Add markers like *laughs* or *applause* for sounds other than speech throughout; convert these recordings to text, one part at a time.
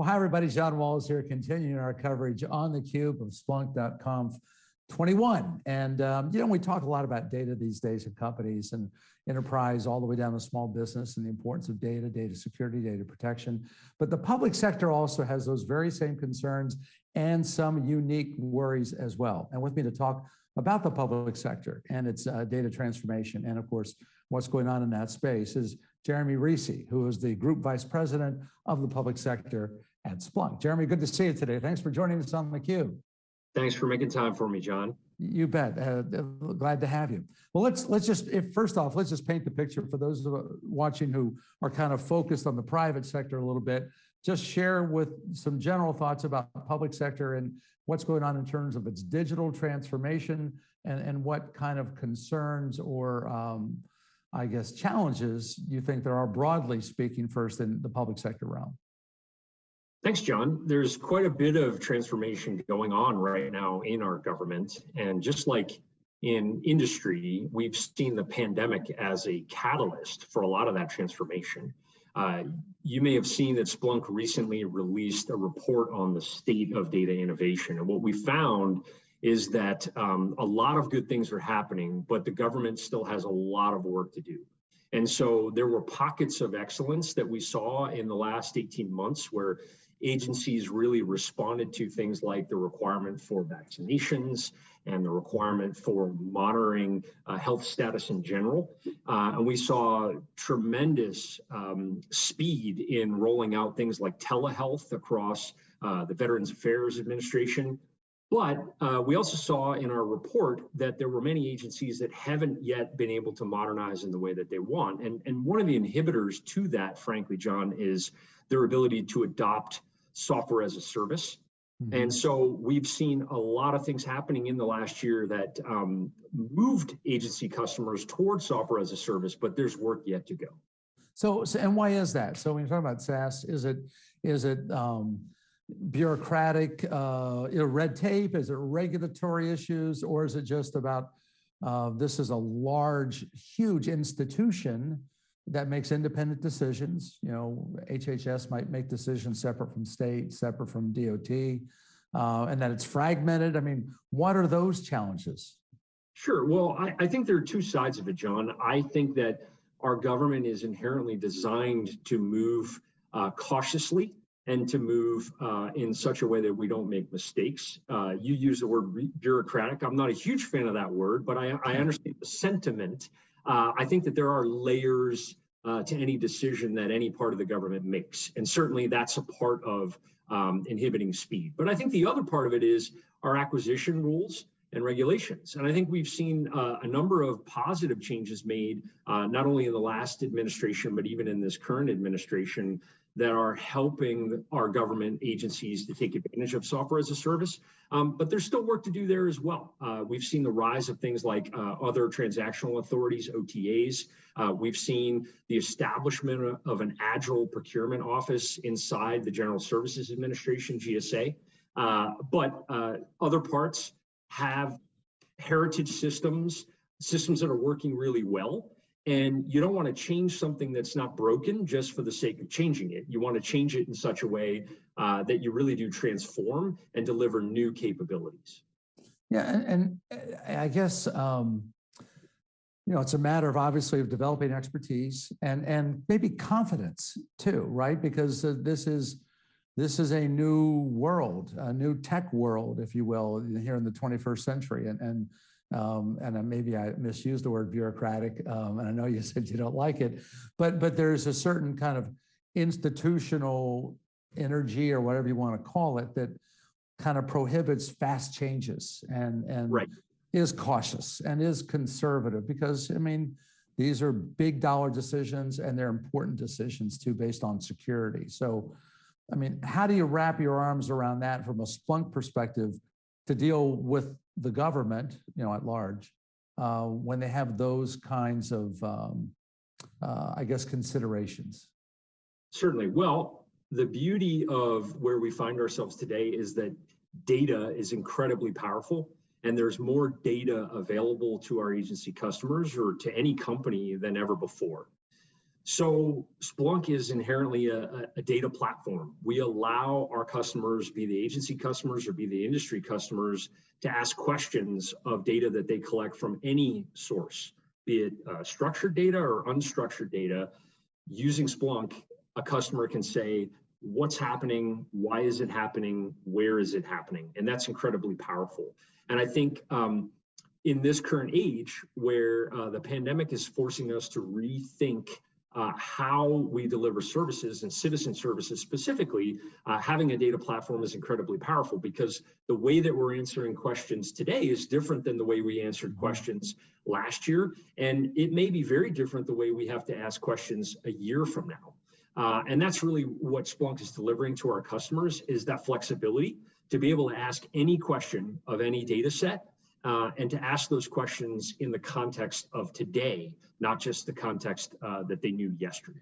Well, hi, everybody. John Walls here, continuing our coverage on theCUBE of Splunk.conf 21. And, um, you know, we talk a lot about data these days in companies and enterprise all the way down to small business and the importance of data, data security, data protection. But the public sector also has those very same concerns and some unique worries as well. And with me to talk about the public sector and its uh, data transformation and of course, what's going on in that space is Jeremy Reese, who is the Group Vice President of the Public Sector at Splunk. Jeremy, good to see you today. Thanks for joining us on theCUBE. Thanks for making time for me, John. You bet. Uh, glad to have you. Well, let's let's just if first off, let's just paint the picture for those watching who are kind of focused on the private sector a little bit. Just share with some general thoughts about the public sector and what's going on in terms of its digital transformation and, and what kind of concerns or um, I guess challenges you think there are broadly speaking first in the public sector realm. Thanks, John. There's quite a bit of transformation going on right now in our government. And just like in industry, we've seen the pandemic as a catalyst for a lot of that transformation. Uh, you may have seen that Splunk recently released a report on the state of data innovation. And what we found is that um, a lot of good things are happening, but the government still has a lot of work to do. And so there were pockets of excellence that we saw in the last 18 months where agencies really responded to things like the requirement for vaccinations and the requirement for monitoring uh, health status in general. Uh, and we saw tremendous um, speed in rolling out things like telehealth across uh, the Veterans Affairs Administration. But uh, we also saw in our report that there were many agencies that haven't yet been able to modernize in the way that they want. And, and one of the inhibitors to that, frankly, John, is their ability to adopt software as a service. Mm -hmm. And so we've seen a lot of things happening in the last year that um, moved agency customers towards software as a service, but there's work yet to go. So, so and why is that? So when you're talking about SaaS, is it is it um, bureaucratic, uh, red tape? Is it regulatory issues, or is it just about uh, this is a large, huge institution that makes independent decisions. You know, HHS might make decisions separate from state, separate from DOT, uh, and that it's fragmented. I mean, what are those challenges? Sure. Well, I, I think there are two sides of it, John. I think that our government is inherently designed to move uh, cautiously and to move uh, in such a way that we don't make mistakes. Uh, you use the word bureaucratic. I'm not a huge fan of that word, but I, I understand the sentiment. Uh, I think that there are layers uh, to any decision that any part of the government makes. And certainly that's a part of um, inhibiting speed. But I think the other part of it is our acquisition rules and regulations. And I think we've seen uh, a number of positive changes made, uh, not only in the last administration, but even in this current administration that are helping our government agencies to take advantage of software as a service. Um, but there's still work to do there as well. Uh, we've seen the rise of things like uh, other transactional authorities, OTAs. Uh, we've seen the establishment of an agile procurement office inside the General Services Administration, GSA. Uh, but uh, other parts have heritage systems, systems that are working really well. And you don't want to change something that's not broken just for the sake of changing it. You want to change it in such a way uh, that you really do transform and deliver new capabilities. Yeah, and, and uh, I guess um, you know it's a matter of obviously of developing expertise and and maybe confidence too, right? Because uh, this is this is a new world, a new tech world, if you will, here in the 21st century, and and um, and maybe I misused the word bureaucratic, um, and I know you *laughs* said you don't like it, but but there's a certain kind of institutional energy or whatever you want to call it that kind of prohibits fast changes and and right. is cautious and is conservative because I mean these are big dollar decisions and they're important decisions too based on security. So I mean, how do you wrap your arms around that from a Splunk perspective to deal with the government, you know, at large, uh, when they have those kinds of, um, uh, I guess, considerations? Certainly. Well, the beauty of where we find ourselves today is that data is incredibly powerful and there's more data available to our agency customers or to any company than ever before. So Splunk is inherently a, a, data platform. We allow our customers, be the agency customers or be the industry customers, to ask questions of data that they collect from any source, be it uh, structured data or unstructured data. Using Splunk, a customer can say, what's happening, why is it happening, where is it happening? And that's incredibly powerful. And I think um, in this current age where uh, the pandemic is forcing us to rethink uh, how we deliver services and citizen services specifically, uh, having a data platform is incredibly powerful because the way that we're answering questions today is different than the way we answered questions last year. And it may be very different the way we have to ask questions a year from now. Uh, and that's really what Splunk is delivering to our customers is that flexibility to be able to ask any question of any data set uh, and to ask those questions in the context of today, not just the context uh, that they knew yesterday.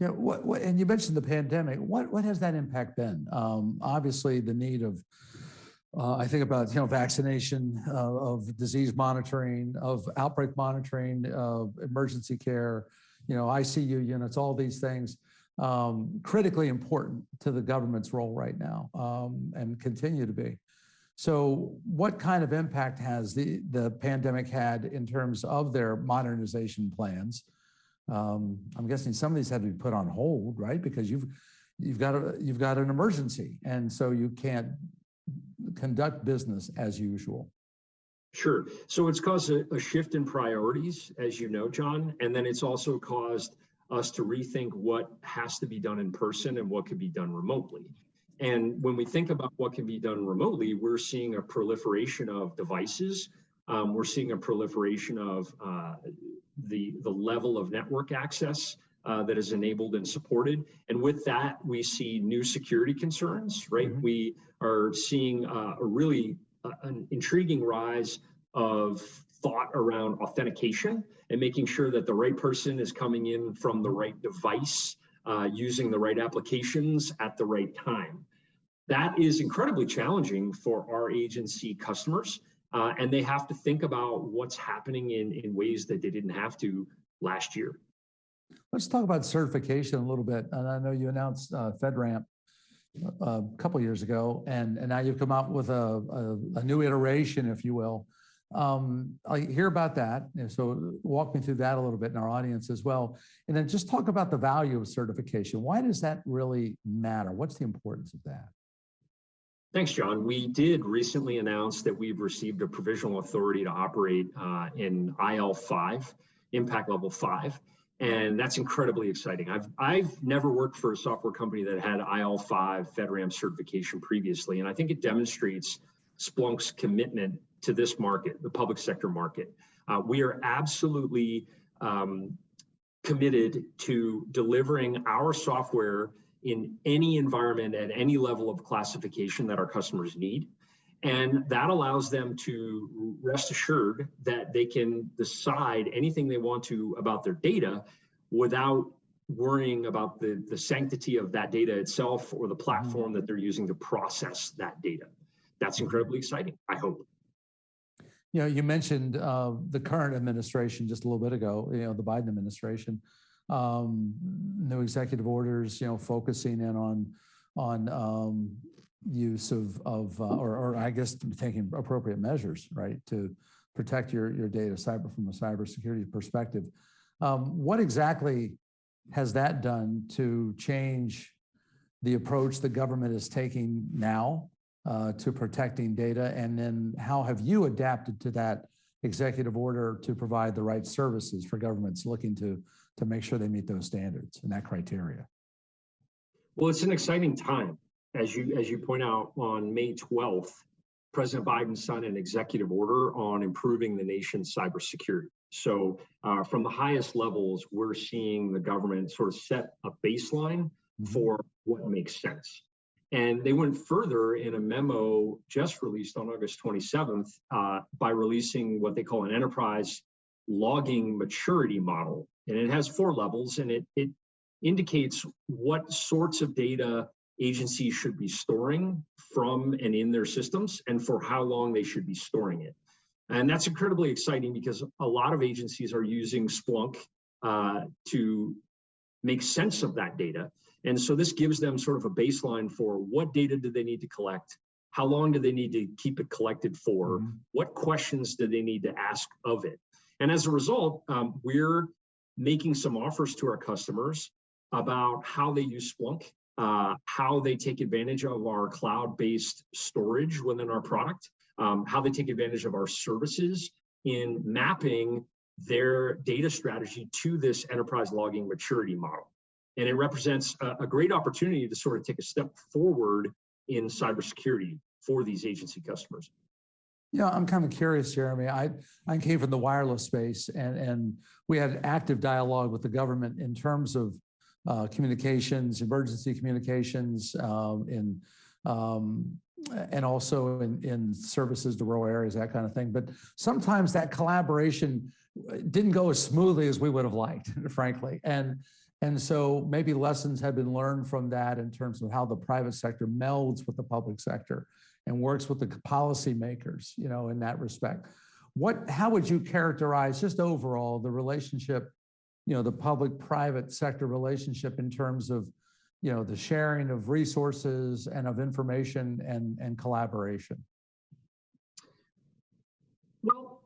Yeah, what, what, and you mentioned the pandemic. What what has that impact been? Um, obviously, the need of uh, I think about you know vaccination, uh, of disease monitoring, of outbreak monitoring, of emergency care, you know ICU units, all these things, um, critically important to the government's role right now, um, and continue to be. So what kind of impact has the, the pandemic had in terms of their modernization plans? Um, I'm guessing some of these had to be put on hold, right? Because you've, you've, got a, you've got an emergency and so you can't conduct business as usual. Sure. So it's caused a, a shift in priorities, as you know, John, and then it's also caused us to rethink what has to be done in person and what can be done remotely. And when we think about what can be done remotely, we're seeing a proliferation of devices. Um, we're seeing a proliferation of uh, the, the level of network access uh, that is enabled and supported. And with that, we see new security concerns, right? Mm -hmm. We are seeing uh, a really uh, an intriguing rise of thought around authentication and making sure that the right person is coming in from the right device, uh, using the right applications at the right time. That is incredibly challenging for our agency customers, uh, and they have to think about what's happening in, in ways that they didn't have to last year. Let's talk about certification a little bit. And I know you announced uh, FedRAMP uh, a couple years ago, and, and now you've come out with a, a, a new iteration, if you will. Um, I hear about that. So walk me through that a little bit in our audience as well. And then just talk about the value of certification. Why does that really matter? What's the importance of that? Thanks, John. We did recently announce that we've received a provisional authority to operate uh, in IL5, impact level five. And that's incredibly exciting. I've, I've never worked for a software company that had IL5 FedRAMP certification previously. And I think it demonstrates Splunk's commitment to this market, the public sector market. Uh, we are absolutely um, committed to delivering our software in any environment at any level of classification that our customers need. And that allows them to rest assured that they can decide anything they want to about their data without worrying about the, the sanctity of that data itself or the platform that they're using to process that data. That's incredibly exciting, I hope. You know, you mentioned uh, the current administration just a little bit ago, you know, the Biden administration um, new executive orders, you know, focusing in on on um, use of of uh, or, I guess taking appropriate measures, right, to protect your your data cyber from a cybersecurity perspective. Um, what exactly has that done to change the approach the government is taking now uh, to protecting data, and then how have you adapted to that executive order to provide the right services for governments looking to to make sure they meet those standards and that criteria? Well, it's an exciting time. As you, as you point out, on May 12th, President Biden signed an executive order on improving the nation's cybersecurity. So uh, from the highest levels, we're seeing the government sort of set a baseline mm-hmm. for what makes sense. And they went further in a memo just released on August 27th uh, by releasing what they call an enterprise logging maturity model and it has four levels and it, it indicates what sorts of data agencies should be storing from and in their systems and for how long they should be storing it. And that's incredibly exciting because a lot of agencies are using Splunk uh, to make sense of that data. And so this gives them sort of a baseline for what data do they need to collect? How long do they need to keep it collected for? Mhm. What questions do they need to ask of it? And as a result, um, we're making some offers to our customers about how they use Splunk, uh, how they take advantage of our cloud-based storage within our product, um, how they take advantage of our services in mapping their data strategy to this enterprise logging maturity model. And it represents a, a great opportunity to sort of take a step forward in cybersecurity for these agency customers. Yeah, I'm kind of curious, Jeremy. I, I came from the wireless space and, and we had active dialogue with the government in terms of uh, communications, emergency communications, um, in, um, and also in, in services to rural areas, that kind of thing. But sometimes that collaboration uh, didn't go as smoothly as we would have liked, *laughs* frankly. And, and so maybe lessons have been learned from that in terms of how the private sector melds with the public sector and works with the policymakers, you know, in that respect. What, how would you characterize just overall the relationship, you know, the public-private sector relationship in terms of, you know, the sharing of resources and of information and, and collaboration? Well,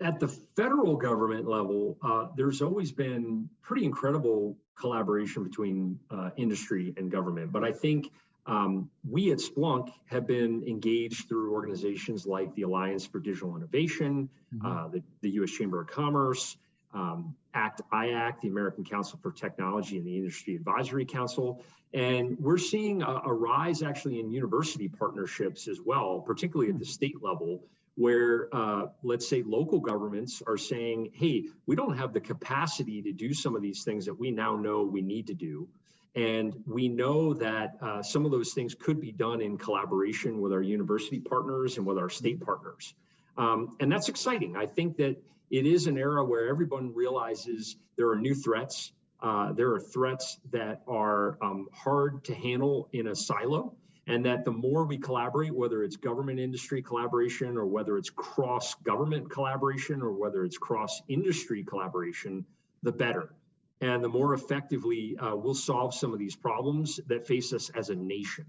at the federal government level, uh, there's always been pretty incredible collaboration between uh, industry and government. But I think um, we at Splunk have been engaged through organizations like the Alliance for Digital Innovation, Mhm. uh, the, the U.S. Chamber of Commerce, um, ACT IAC, the American Council for Technology and the Industry Advisory Council. And we're seeing a, a rise actually in university partnerships as well, particularly at the state level, where uh, let's say local governments are saying, hey, we don't have the capacity to do some of these things that we now know we need to do. And we know that uh, some of those things could be done in collaboration with our university partners and with our state partners. Um, and that's exciting. I think that it is an era where everyone realizes there are new threats. Uh, there are threats that are um, hard to handle in a silo and that the more we collaborate, whether it's government industry collaboration or whether it's cross government collaboration or whether it's cross industry collaboration, the better. And the more effectively uh, we'll solve some of these problems that face us as a nation.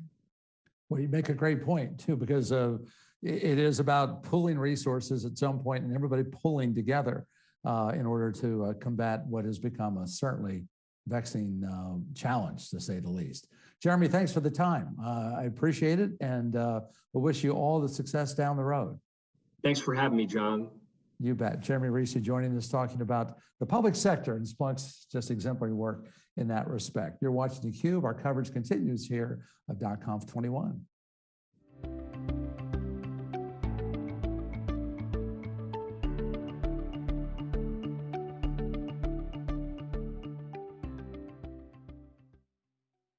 Well, you make a great point too, because uh, it is about pooling resources at some point and everybody pulling together uh, in order to uh, combat what has become a certainly vexing uh, challenge, to say the least. Jeremy, thanks for the time. Uh, I appreciate it and uh, we wish you all the success down the road. Thanks for having me, John. You bet. Jeremy Reese joining us talking about the public sector and Splunk's just exemplary work in that respect. You're watching theCUBE. Our coverage continues here of .conf 21.